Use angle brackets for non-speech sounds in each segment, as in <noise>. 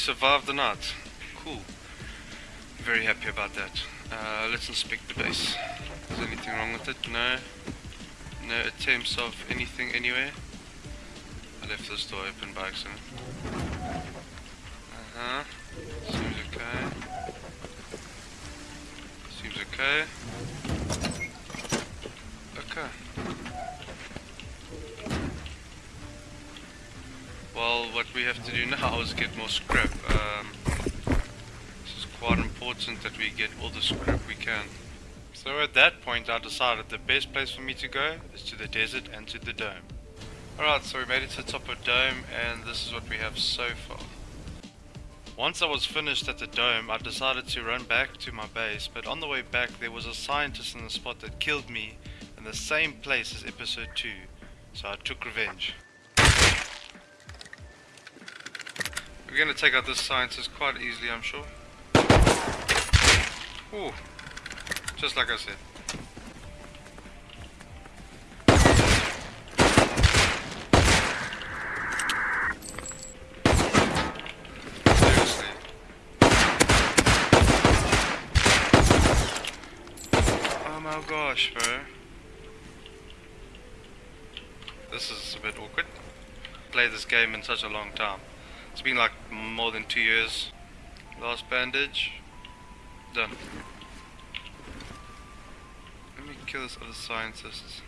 survived the night. Cool. Very happy about that. Uh, let's inspect the base. Is anything wrong with it? No. No attempts of anything anywhere. I left this door open by accident. Uh-huh. Seems okay. Seems okay. Okay. Well, what we have to do now is get more scrap. Um, this is quite important that we get all the scrap we can. So at that point I decided the best place for me to go is to the desert and to the dome. Alright, so we made it to the top of dome and this is what we have so far. Once I was finished at the dome, I decided to run back to my base, but on the way back there was a scientist in the spot that killed me in the same place as episode 2, so I took revenge. We're gonna take out this scientist quite easily, I'm sure. Ooh, just like I said. Oh my gosh, bro. This is a bit awkward. Played this game in such a long time. It's been like more than two years. Last bandage. Done. Let me kill this other scientist.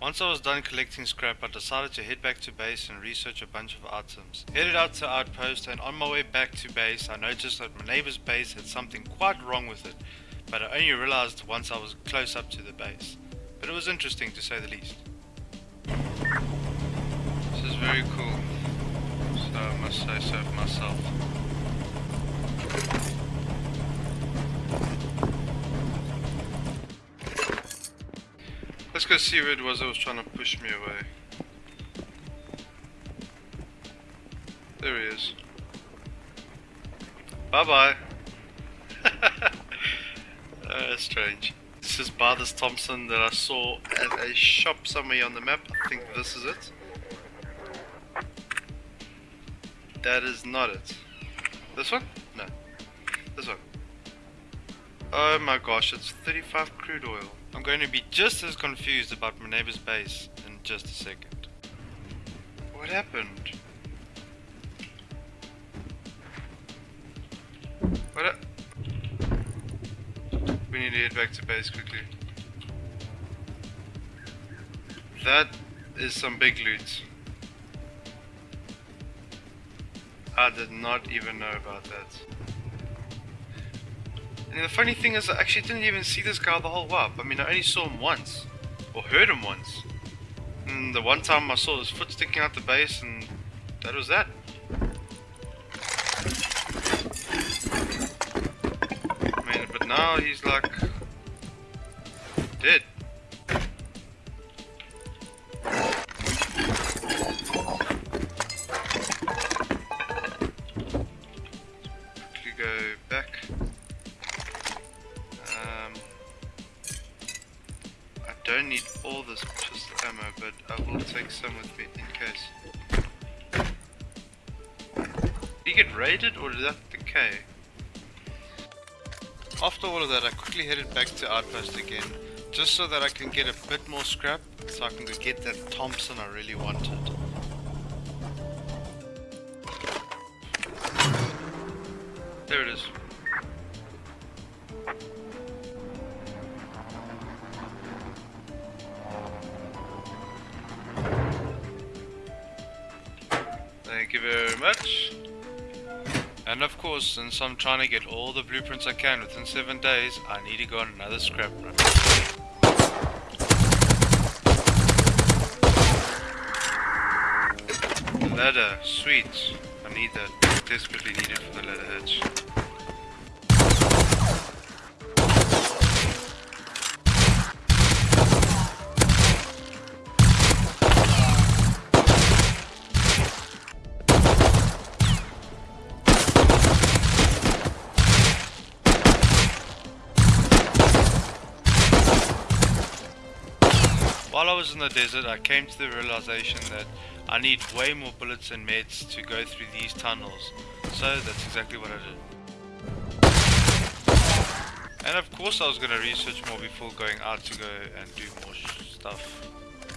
Once I was done collecting scrap, I decided to head back to base and research a bunch of items. Headed out to Outpost and on my way back to base, I noticed that my neighbor's base had something quite wrong with it, but I only realized once I was close up to the base. But it was interesting to say the least. This is very cool, I must say so myself. Let's go see who it was that was trying to push me away. There he is. Bye bye. uh, strange. This is Barthas Thompson that I saw at a shop somewhere on the map. I think this is it. That is not it. This one? No. This one. Oh my gosh, it's 35 crude oil. I'm going to be just as confused about my neighbor's base in just a second. What happened? What We need to head back to base quickly. That is some big loot. I did not even know about that. And the funny thing is, I actually didn't even see this guy the whole while. I mean, I only saw him once. Or heard him once. And the one time I saw his foot sticking out the base, and that was that. I mean, but now he's like... did that decay? After all of that, I quickly headed back to Outpost again, just so that I can get a bit more scrap, so I can get that Thompson I really wanted. There it is. Thank you very much. And of course, since I'm trying to get all the blueprints I can within 7 days, I need to go on another scrap run. Ladder, sweet. I need that. Desperately need it for the ladder hatch. Was in the desert, I came to the realization that I need way more bullets and meds to go through these tunnels. So that's exactly what I did. And of course I was going to research more before going out to go and do more stuff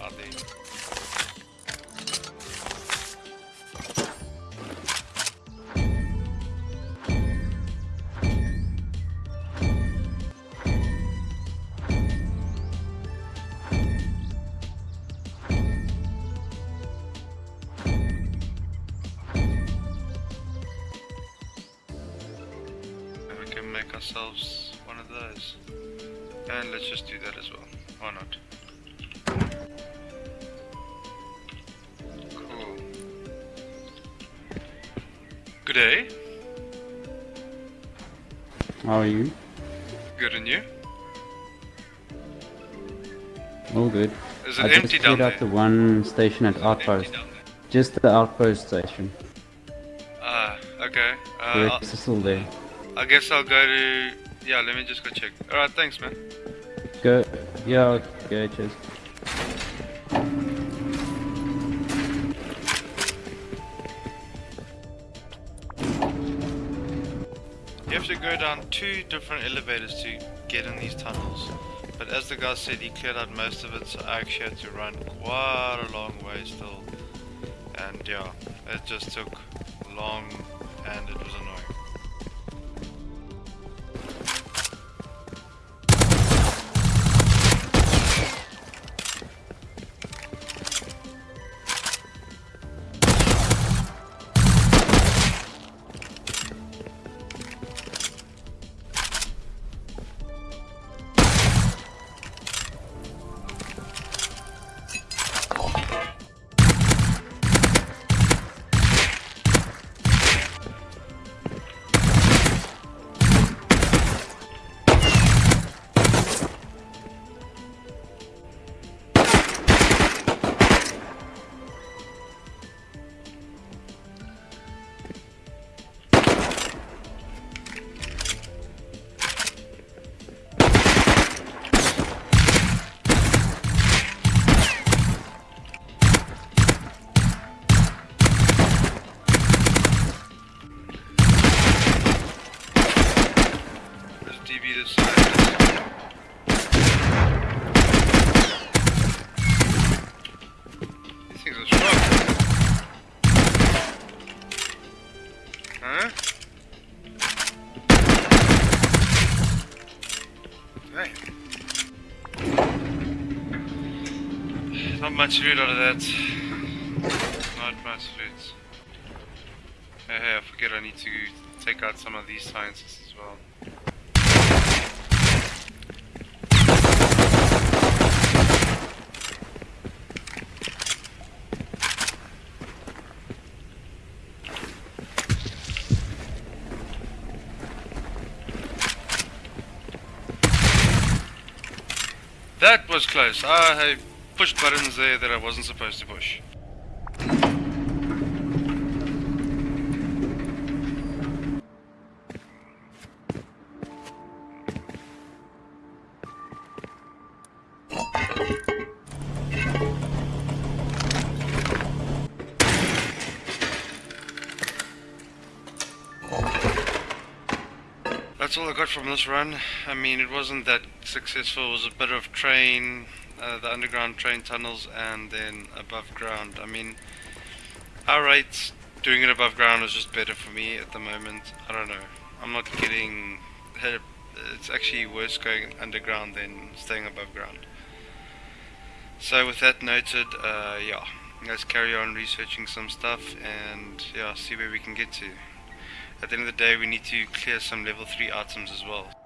out there. Ourselves one of those. And let's just do that as well. Why not? Cool. Good day. How are you? Good and you? All good. Is it I empty just down cleared out the one station at Outpost. Just the Outpost station. Ah, okay. The Uh, rest is still there. I guess I'll go to... Yeah, let me just go check. Alright, thanks man. Go. Yeah, okay, cheers. You have to go down two different elevators to get in these tunnels. But as the guy said, he cleared out most of it, so I actually had to run quite a long way still. And yeah, it just took long and it was annoying. Much loot out of that. Not much loot. Hey, hey, I forget I need to take out some of these sciences as well. That was close. Ah, I pushed buttons there that I wasn't supposed to push. That's all I got from this run. I mean, it wasn't that successful. It was a bit of train, uh, the underground train tunnels, and then above ground. I mean, alright, doing it above ground is just better for me at the moment. I don't know. I'm not getting. It's actually worse going underground than staying above ground. So with that noted, uh, yeah, let's carry on researching some stuff and yeah, see where we can get to. At the end of the day, we need to clear some level 3 items as well.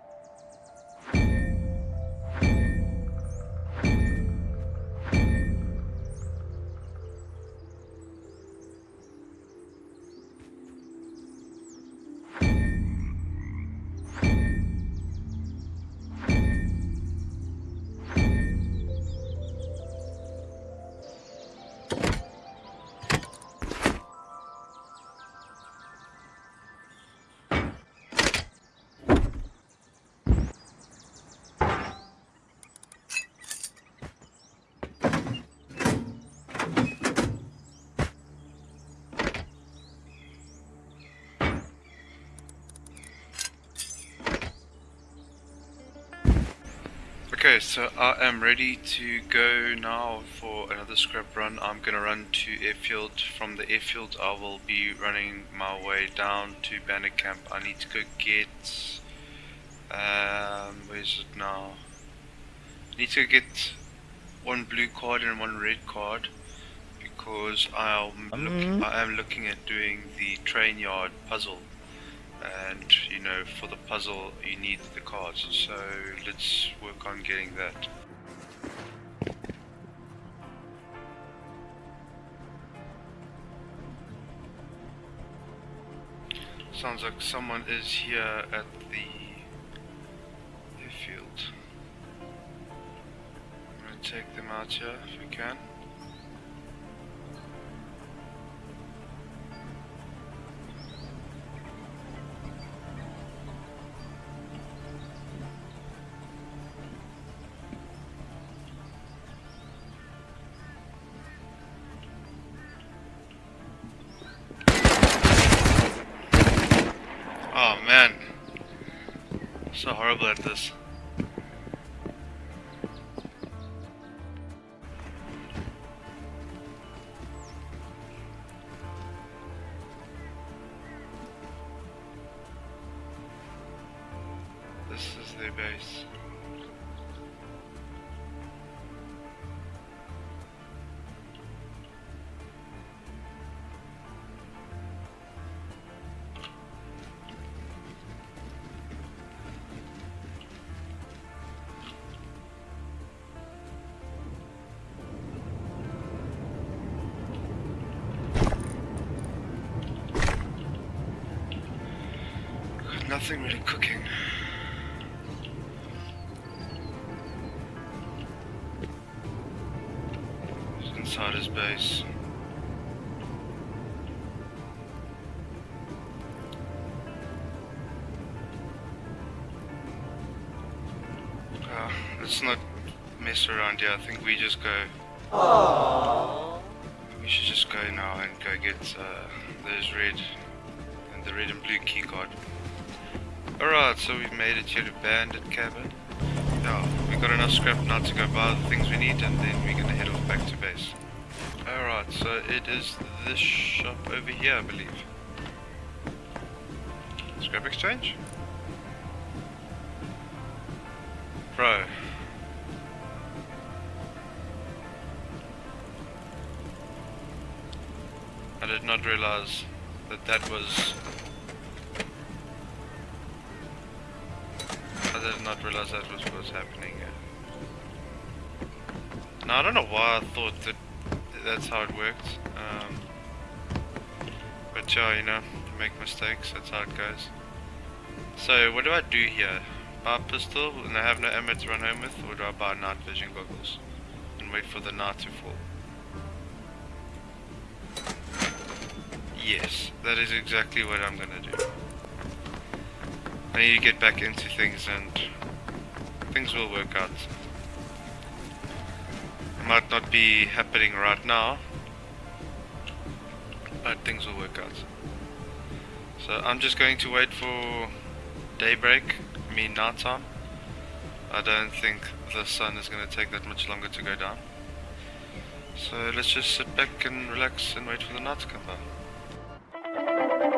Okay, so I am ready to go now for another scrap run. I'm gonna run to airfield. From the airfield, I will be running my way down to Bandit camp. I need to go get. Um, where's it now? I need to get one blue card and one red card because I'm look, I am looking at doing the train yard puzzle and you know for the puzzle you need the cards. So let's work on getting that. Sounds like someone is here at the airfield. I'm gonna take them out here if we can Oh man. So horrible at this. Nothing really cooking. He's inside his base. Uh, let's not mess around here. I think we just go. We should just go now and go get uh, those red and the red and blue key card. Alright, so we've made it here to Bandit Camp. Yeah, we got enough scrap now to go buy the things we need and then we're gonna head off back to base. Alright, so it is this shop over here, I believe. Scrap exchange? Bro. I did not realize that that was did not realize that was what was happening. Now I don't know why I thought that that's how it worked. Um, but yeah, you know, you make mistakes, that's how it goes. So what do I do here? Buy a pistol and I have no ammo to run home with, or do I buy night vision goggles and wait for the night to fall? Yes, that is exactly what I'm gonna do. I need to get back into things and things will work out. It might not be happening right now, but things will work out. So I'm just going to wait for daybreak, I mean night time. I don't think the sun is going to take that much longer to go down. So let's just sit back and relax and wait for the night to come by.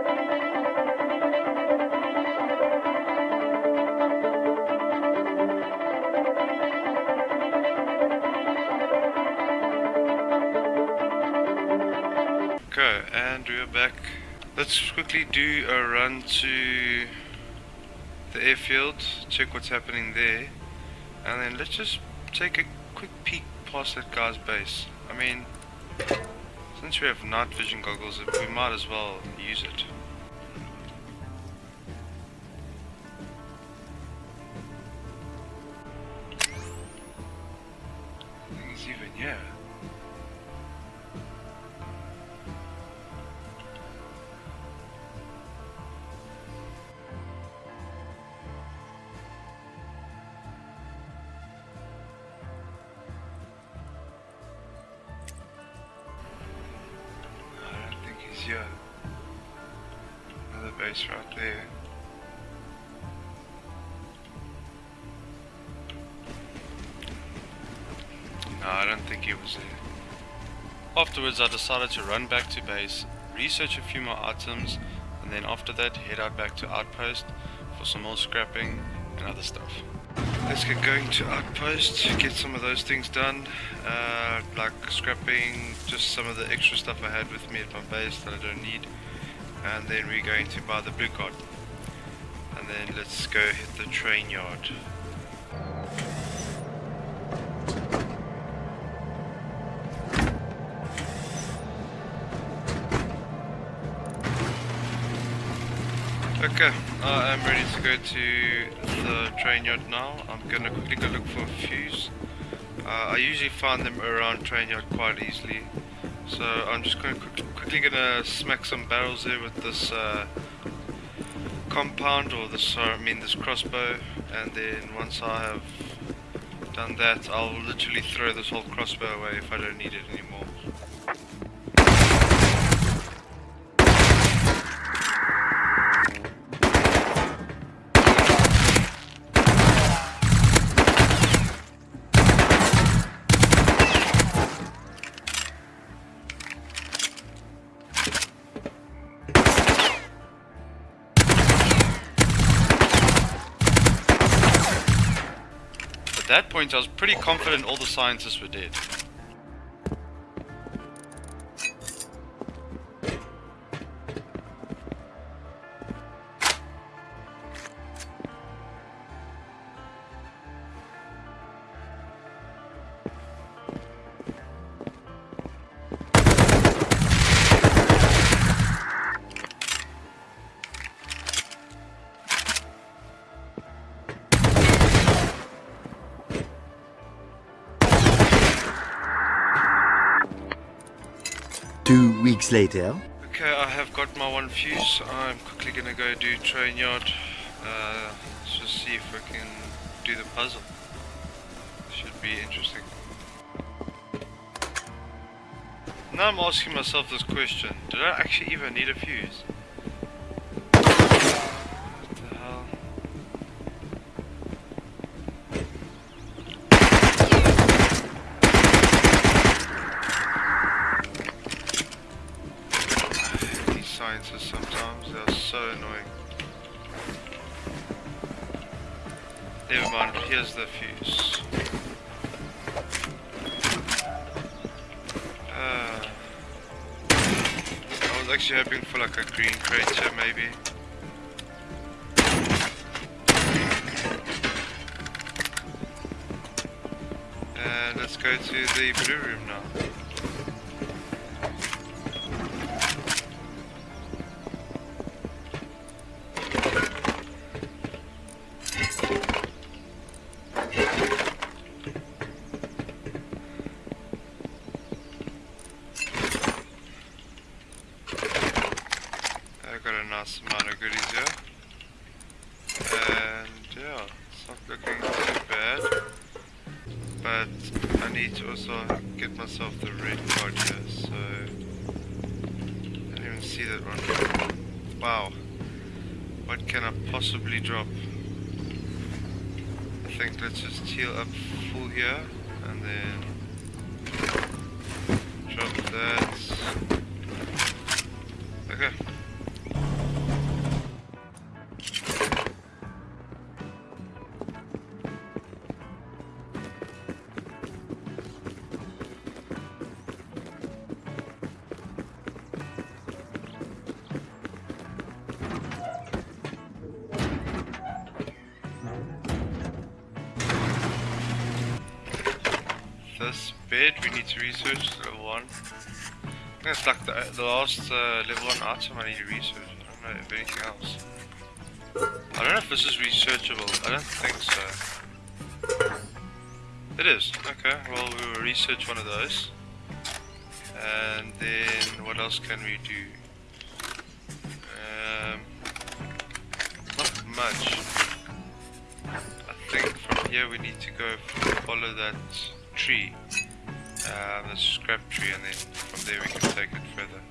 Okay, back. Let's quickly do a run to the airfield, check what's happening there, and then let's just take a quick peek past that guy's base. I mean, since we have night vision goggles, we might as well use it. Afterwards, I decided to run back to base, research a few more items, and then after that, head out back to Outpost for some more scrapping and other stuff. Let's get going to Outpost, get some of those things done, uh, like scrapping just some of the extra stuff I had with me at my base that I don't need, and then we're going to buy the blue card. And then let's go hit the train yard. Okay, I am ready to go to the train yard now. I'm gonna quickly go look for a fuse. Uh, I usually find them around train yard quite easily. So I'm just gonna quick, quickly gonna smack some barrels there with this uh, compound or this, I mean this crossbow and then once I have done that I'll literally throw this whole crossbow away if I don't need it anymore. Point I was pretty confident all the scientists were dead. Weeks later. Okay, I have got my one fuse. I'm quickly gonna go do train yard. Uh, let's just see if I can do the puzzle. Should be interesting. Now I'm asking myself this question. Did I actually even need a fuse? The fuse. Uh, I was actually hoping for like a green crater maybe. And let's go to the blue room now. Got amount of goodies here. And yeah, it's not looking too bad. But I need to also get myself the red card here, so I didn't even see that one. Wow. What can I possibly drop? I think let's just heal up full here and then drop that. Need to research level one. I think it's like the, the last uh, level one item I need to research. I don't know if anything else. I don't know if this is researchable. I don't think so. It is. Okay. Well, we will research one of those. And then what else can we do? Um, not much. I think from here we need to go follow that tree, uh, the scrap tree, and then from there we can take it further.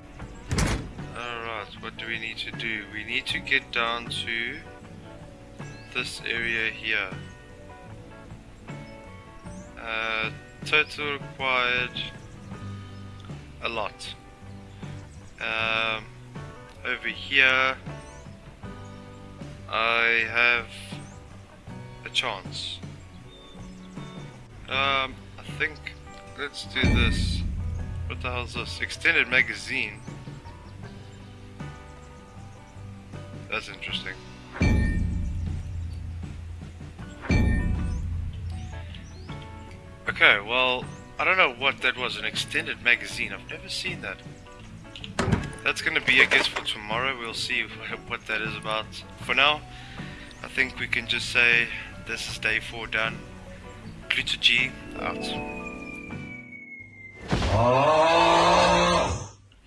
Alright, what do we need to do? We need to get down to this area here. Uh, total required a lot. Um, over here, I have a chance. Um, I think let's do this. What the hell is this? Extended magazine. That's interesting. Okay, well, I don't know what that was, an extended magazine. I've never seen that. That's gonna be, I guess, for tomorrow. We'll see <laughs> what, that is about. For now, I think we can just say this is day four done. Pluto G out.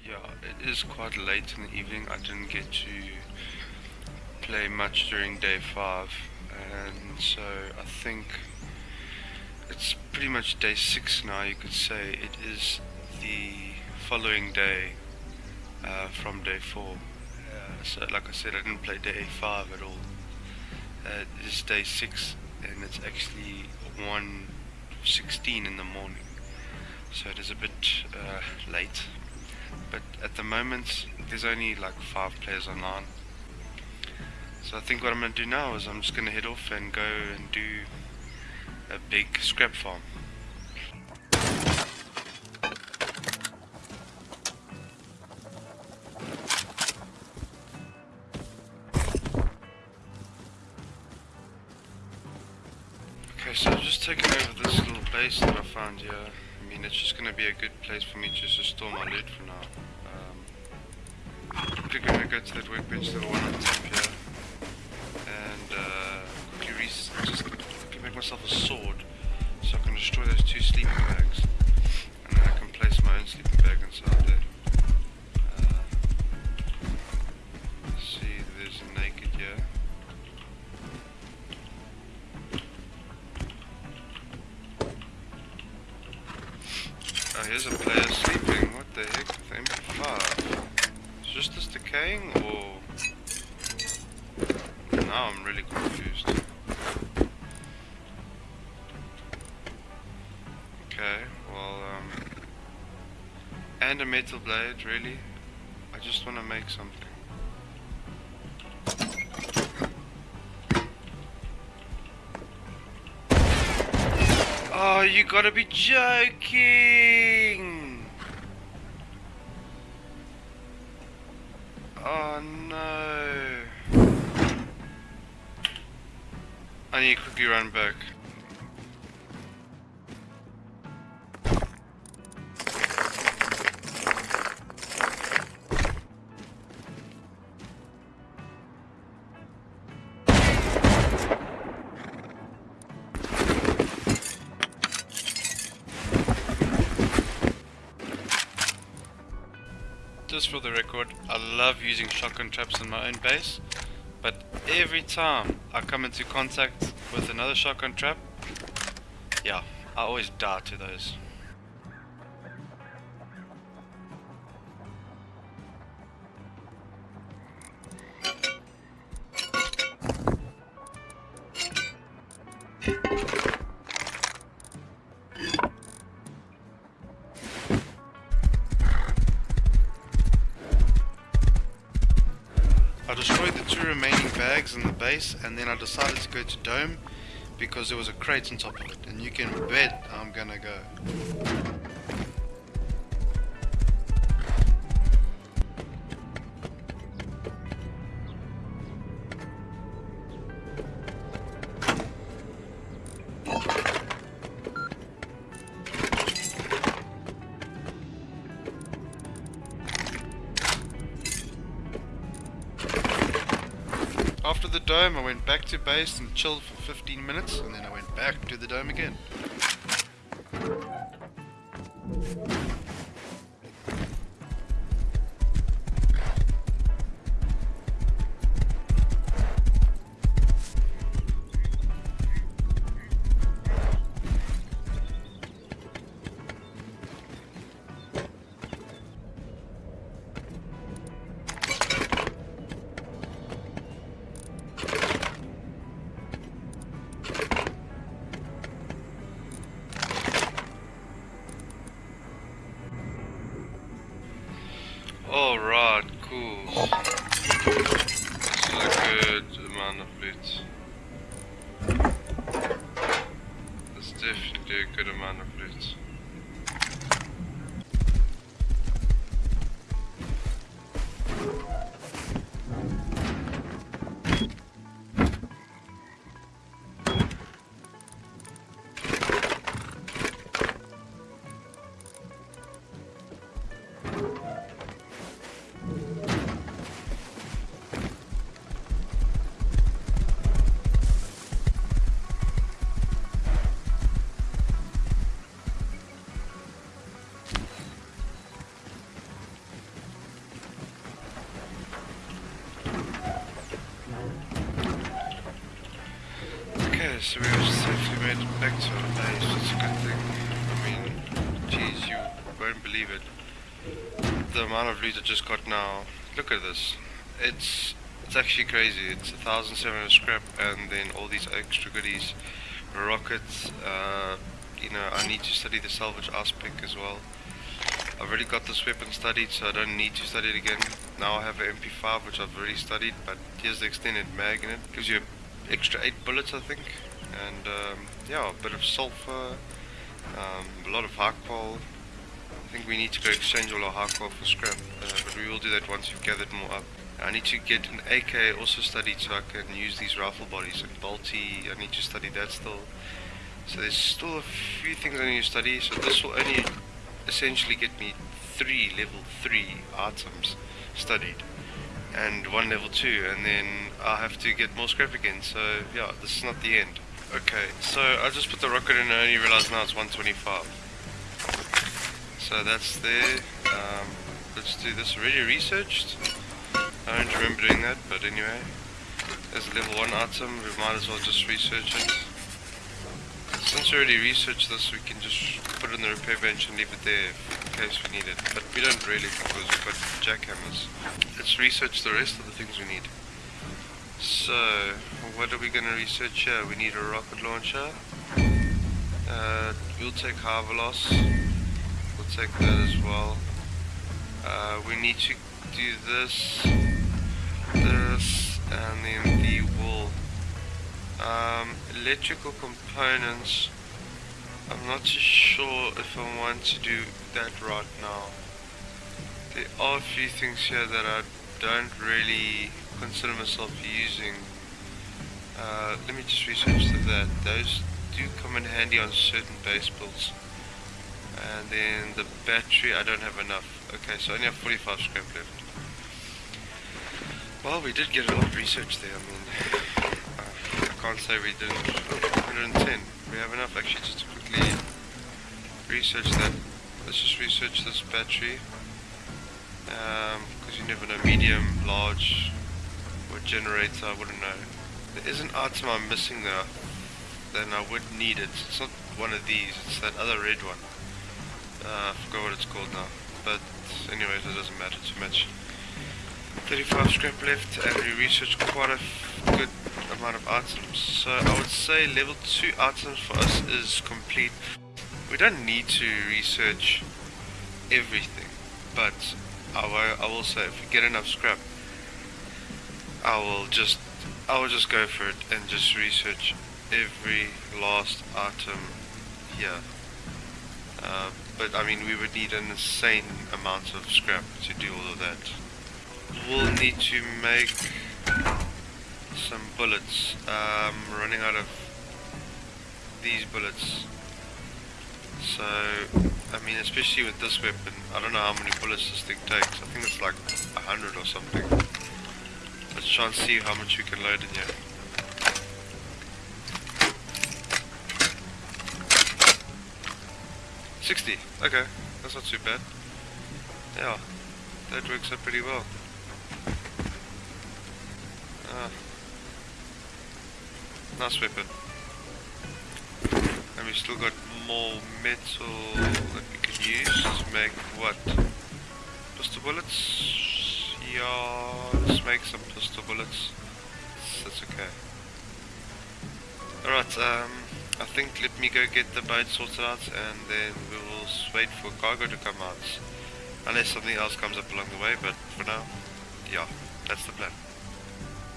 Yeah, it is quite late in the evening. I didn't get to play much during day five, and so I think it's pretty much day six now. You could say it is the following day uh, from day four. Uh, so, like I said, I didn't play day five at all. Uh, it is day six, and it's actually 1.16 in the morning. So it is a bit uh, late. But at the moment, there's only like five players online. So I think what I'm going to do now is I'm just going to head off and go and do a big scrap farm. Okay, so I've just taken over this little base that I found here. Mean, it's just going to be a good place for me just to store my loot for now. Um, quickly to go to that workbench, the one on top here, and uh, quickly just quickly make myself a sword so I can destroy those two sleeping bags, and then I can place my own sleeping bag inside there. Blade, really? I just want to make something. Oh, you gotta be joking! Oh no. I need to quickly run back. For the record, I love using shotgun traps in my own base, but every time I come into contact with another shotgun trap, yeah, I always die to those. Base and then I decided to go to Dome because there was a crate on top of it and you can bet I'm gonna go. Dome, I went back to base and chilled for 15 minutes, and then I went back to the dome again. So we have safely made it back to our base. It's a good thing. I mean, geez, you won't believe it. The amount of loot I just got now. Look at this. It's it's actually crazy. It's 1,700 scrap and then all these extra goodies. Rockets, uh, you know, I need to study the salvage aspect as well. I've already got this weapon studied, so I don't need to study it again. Now I have an MP5, which I've already studied, but here's the extended mag in it. Gives you extra 8 bullets, I think. And, um, yeah, a bit of sulfur, um, a lot of hardcore. I think we need to go exchange all our hardcore for scrap, uh, but we will do that once we've gathered more up. I need to get an AK also studied so I can use these rifle bodies and bolty. I need to study that still. So there's still a few things I need to study. So this will only essentially get me three level three items studied and one level two, and then I'll have to get more scrap again. So yeah, this is not the end. Okay, so I just put the rocket in and I only realized now it's 125. So that's there. Um, let's do this already researched. I don't remember doing that, but anyway. There's a level 1 item, we might as well just research it. Since we already researched this, we can just put it in the repair bench and leave it there in case we need it. But we don't really because we've got jackhammers. Let's research the rest of the things we need. So, what are we going to research here? We need a rocket launcher. Uh, we'll take Harvelos. We'll take that as well. Uh, we need to do this, this, and then the wool. Um, electrical components. I'm not too sure if I want to do that right now. There are a few things here that I don't really consider myself using. Uh, let me just research that. Those do come in handy on certain base builds. And then the battery, I don't have enough. Okay, so I only have 45 scrap left. Well, we did get a lot of research there. I mean, I can't say we didn't. Oh, 110. We have enough actually just to quickly research that. Let's just research this battery. Because you never know, medium, large, or generator, I wouldn't know. There is an item I'm missing though. Then I would need it. It's not one of these, it's that other red one. Uh, I forgot what it's called now. But anyways, it doesn't matter too much. 35 scrap left and we researched quite a good amount of items. So I would say level 2 items for us is complete. We don't need to research everything, but I I will say if we get enough scrap, I will just I will just go for it and just research every last item here. Uh, but I mean we would need an insane amount of scrap to do all of that. We'll need to make some bullets. Um, running out of these bullets. So, I mean, especially with this weapon, I don't know how many bullets this thing takes. I think it's like a hundred or something. Let's try and see how much we can load in here. Sixty. Okay, that's not too bad. Yeah, that works out pretty well. Ah. Nice weapon. And we still got more metal that we can use to make what? Pistol bullets? Yeah, let's make some pistol bullets. That's okay. Alright, um, I think let me go get the boat sorted out and then we will wait for cargo to come out. Unless something else comes up along the way, but for now, yeah, that's the plan.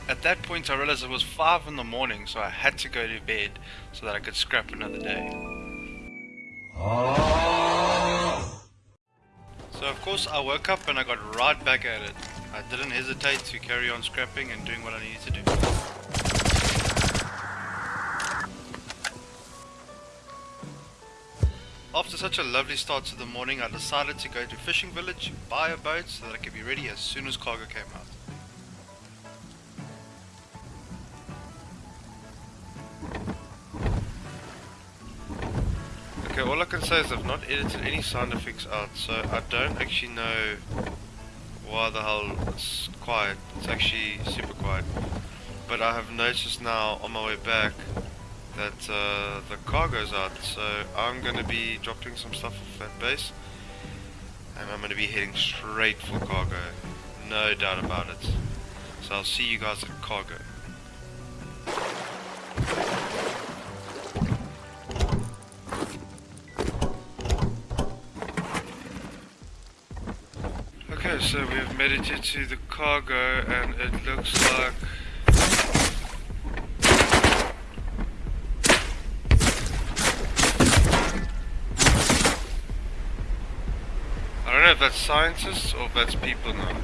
At that point I realized it was 5 in the morning so I had to go to bed so that I could scrap another day. So of course I woke up and I got right back at it. I didn't hesitate to carry on scrapping and doing what I needed to do. After such a lovely start to the morning, I decided to go to Fishing Village, buy a boat so that I could be ready as soon as cargo came out. Okay, all I can say is I've not edited any sound effects out, so I don't actually know why the hell it's quiet. It's actually super quiet. But I have noticed now on my way back that uh, the cargo's out, so I'm gonna be dropping some stuff off that base, and I'm gonna be heading straight for cargo, no doubt about it. So I'll see you guys at cargo. So we have made it to the cargo, and it looks like I don't know if that's scientists or if that's people now.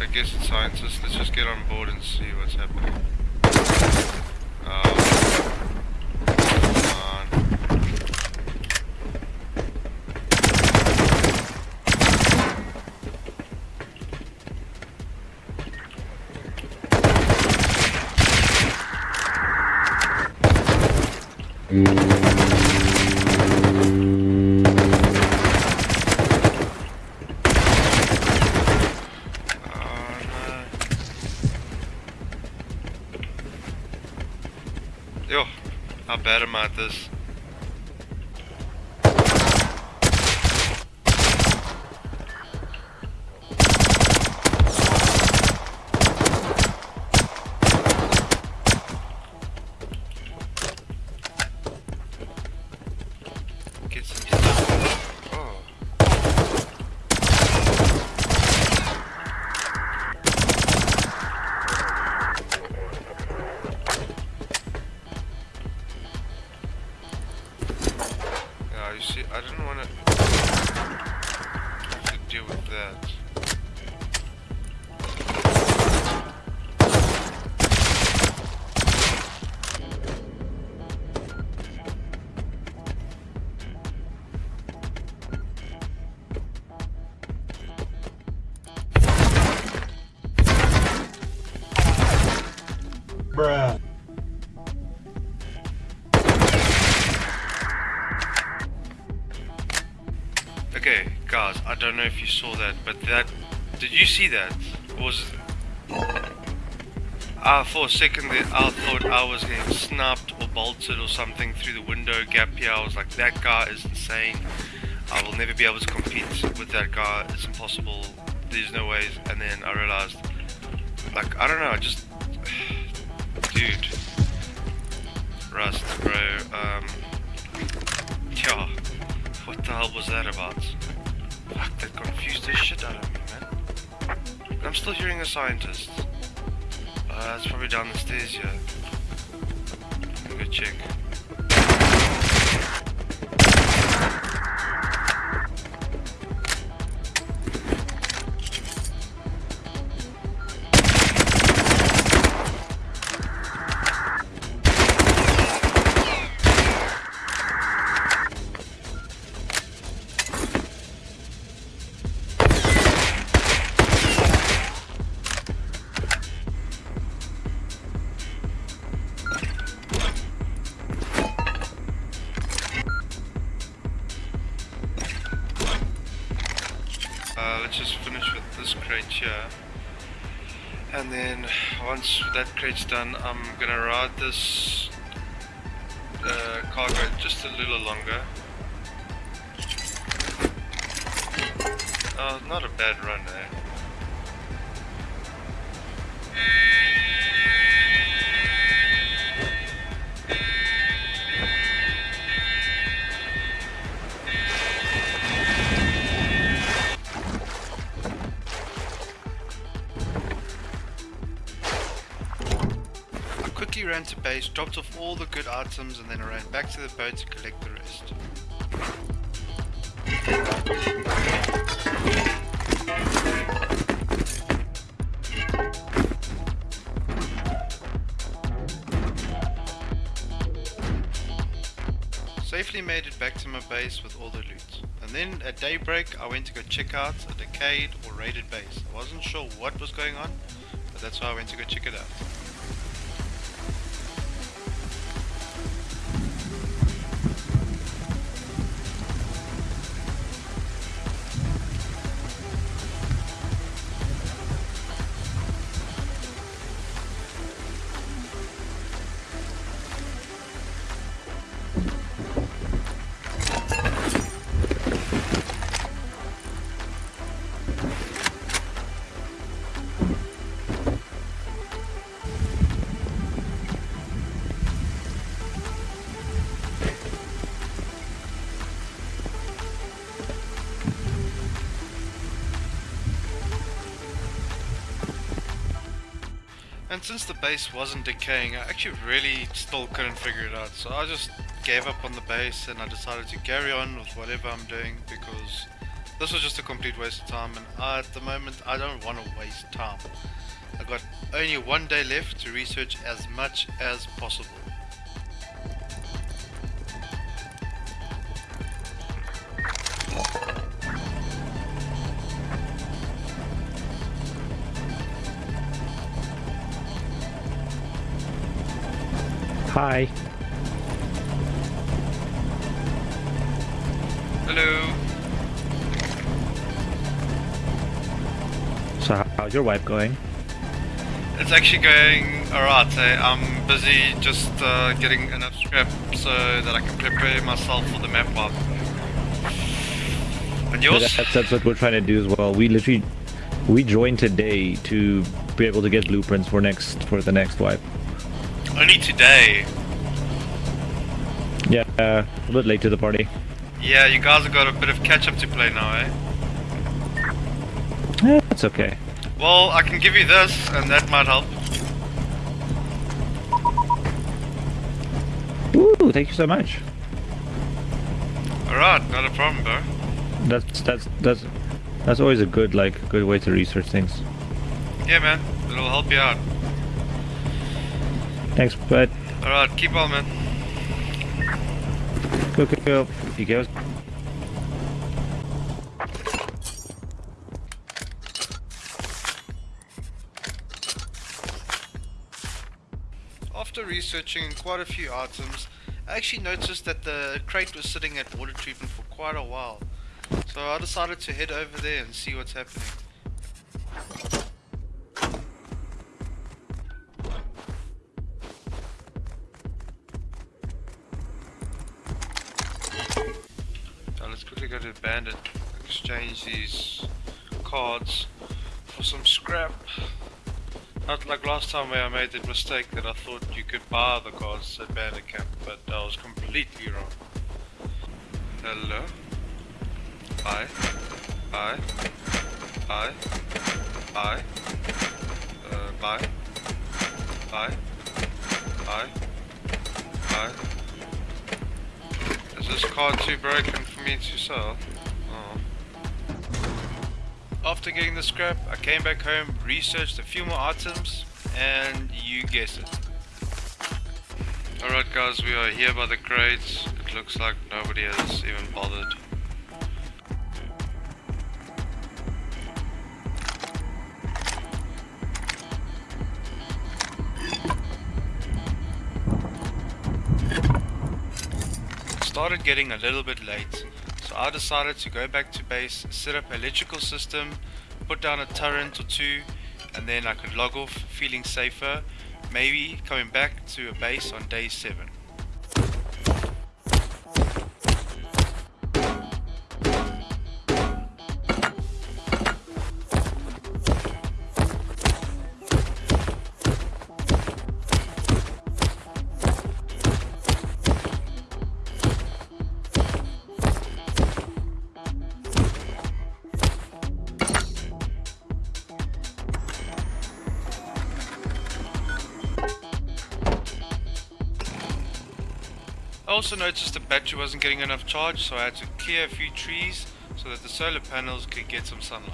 I guess it's scientists. Let's just get on board and see what's happening. Yo, how bad at this? Don't know if you saw that, but that. Did you see that? Was. Ah, for a second I thought I was getting snapped or bolted or something through the window gap here. I was like, that guy is insane. I will never be able to compete with that guy. It's impossible. There's no ways. And then I realized, like, I don't know, I just. Scientist. Uh, it's probably down the stairs here. Let me go check. Crate's done, I'm gonna ride this uh, cargo just a little longer. Oh, not a bad run eh? Dropped off all the good items, and then ran back to the boat to collect the rest. Safely made it back to my base with all the loot. And then at daybreak I went to go check out a decayed or raided base. I wasn't sure what was going on, but that's why I went to go check it out. And since the base wasn't decaying, I actually really still couldn't figure it out. So I just gave up on the base and I decided to carry on with whatever I'm doing because this was just a complete waste of time and I, at the moment I don't want to waste time. I've got only one day left to research as much as possible. Hi. Hello. So how's your wipe going? It's actually going alright. I'm busy just uh, getting enough scrap so that I can prepare myself for the map wipe. And yours? That's, that's what we're trying to do as well. We literally we joined today to be able to get blueprints for next for the next wipe. Only today. Yeah, uh, a bit late to the party. Yeah, you guys have got a bit of catch up to play now, eh? Yeah, that's okay. Well, I can give you this, and that might help. Ooh, thank you so much. Alright, not a problem, bro. That's that's that's that's always a good like good way to research things. Yeah, man, it'll help you out. Thanks, bud. Alright, keep on, man. Go go go. He goes. After researching quite a few items, I actually noticed that the crate was sitting at water treatment for quite a while. So I decided to head over there and see what's happening. Now let's quickly go to Bandit, exchange these cards for some scrap. Not like last time where I made the mistake that I thought you could buy the cards at Bandit Camp, but I was completely wrong. Hello? Hi? Hi? Hi? Hi? Uh, bye? Hi? Hi? Hi? Is this card too broken sell? Oh. After getting the scrap, I came back home, researched a few more items, and you guess it. Alright guys, we are here by the crates. It looks like nobody has even bothered. Started getting a little bit late, I decided to go back to base, set up an electrical system, put down a turret or two, and then I could log off feeling safer, maybe coming back to a base on day 7. Also noticed the battery wasn't getting enough charge, so I had to clear a few trees so that the solar panels could get some sunlight.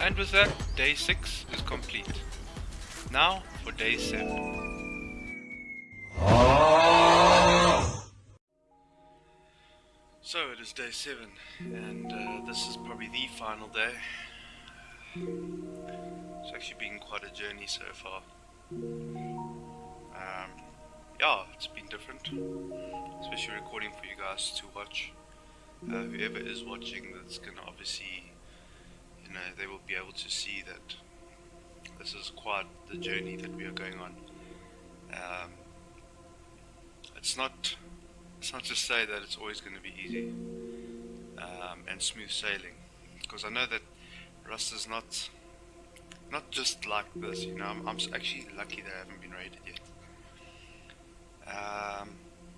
And with that, day 6 is complete. Now for day 7. Day 7 and uh, this is probably the final day. It's actually been quite a journey so far. Um, yeah, it's been different, especially recording for you guys to watch. Uh, whoever is watching that's gonna obviously you know, they will be able to see that this is quite the journey that we are going on. Um, it's not, it's not to say that it's always going to be easy um, and smooth sailing, because I know that Rust is not, not just like this. You know, I'm, I'm actually lucky that I haven't been raided yet. Um,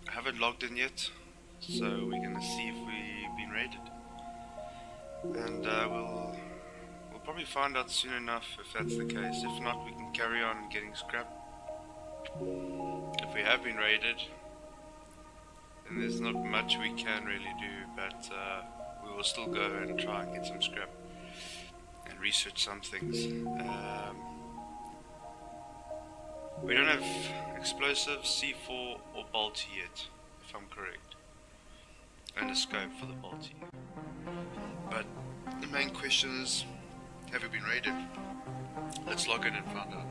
I haven't logged in yet, so we're to see if we've been raided, and uh, we'll probably find out soon enough if that's the case. If not, we can carry on getting scrap. If we have been raided, then there's not much we can really do, but uh, we will still go and try and get some scrap and research some things. Um, we don't have explosives, C4 or Bolty yet, if I'm correct. And a scope for the Bolty. But the main question is, have you been raided? Let's log in and find out.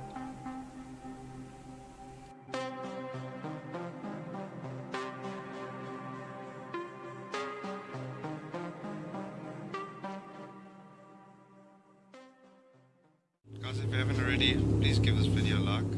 Please give this video a like.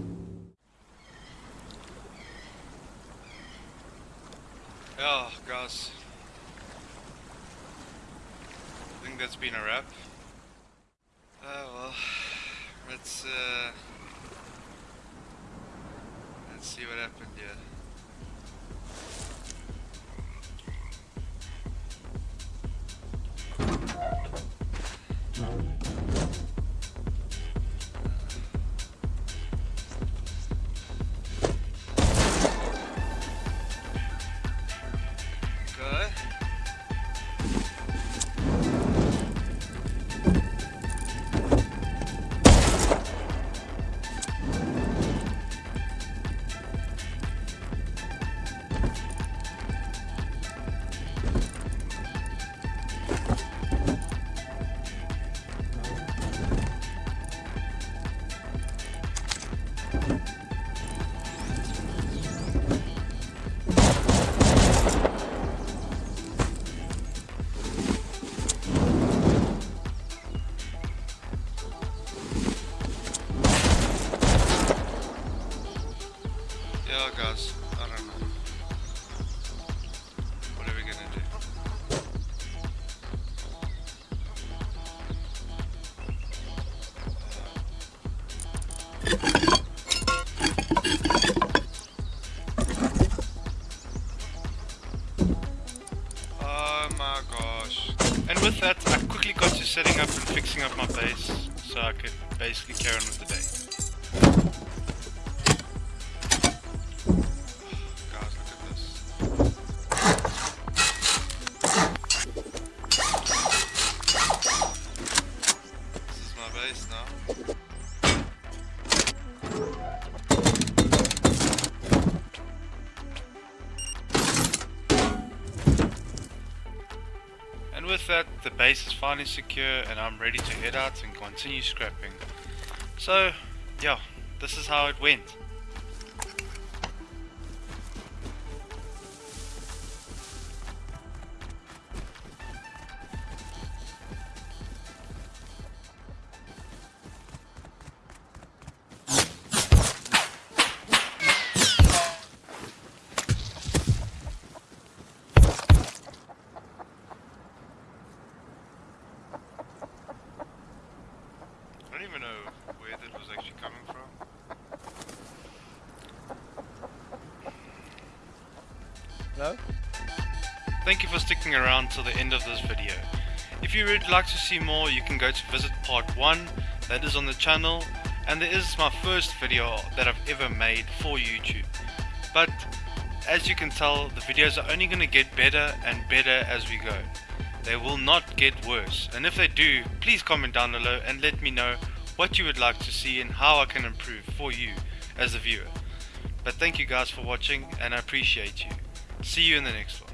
Fixing up my with that, the base is finally secure and I'm ready to head out and continue scrapping. So, yeah, this is how it went. Till the end of this video. If you would like to see more, you can go to visit part 1, that is on the channel, and there is my first video that I've ever made for YouTube. But as you can tell, the videos are only going to get better and better as we go. They will not get worse, and if they do, please comment down below and let me know what you would like to see and how I can improve for you as a viewer. But thank you guys for watching and I appreciate you. See you in the next one.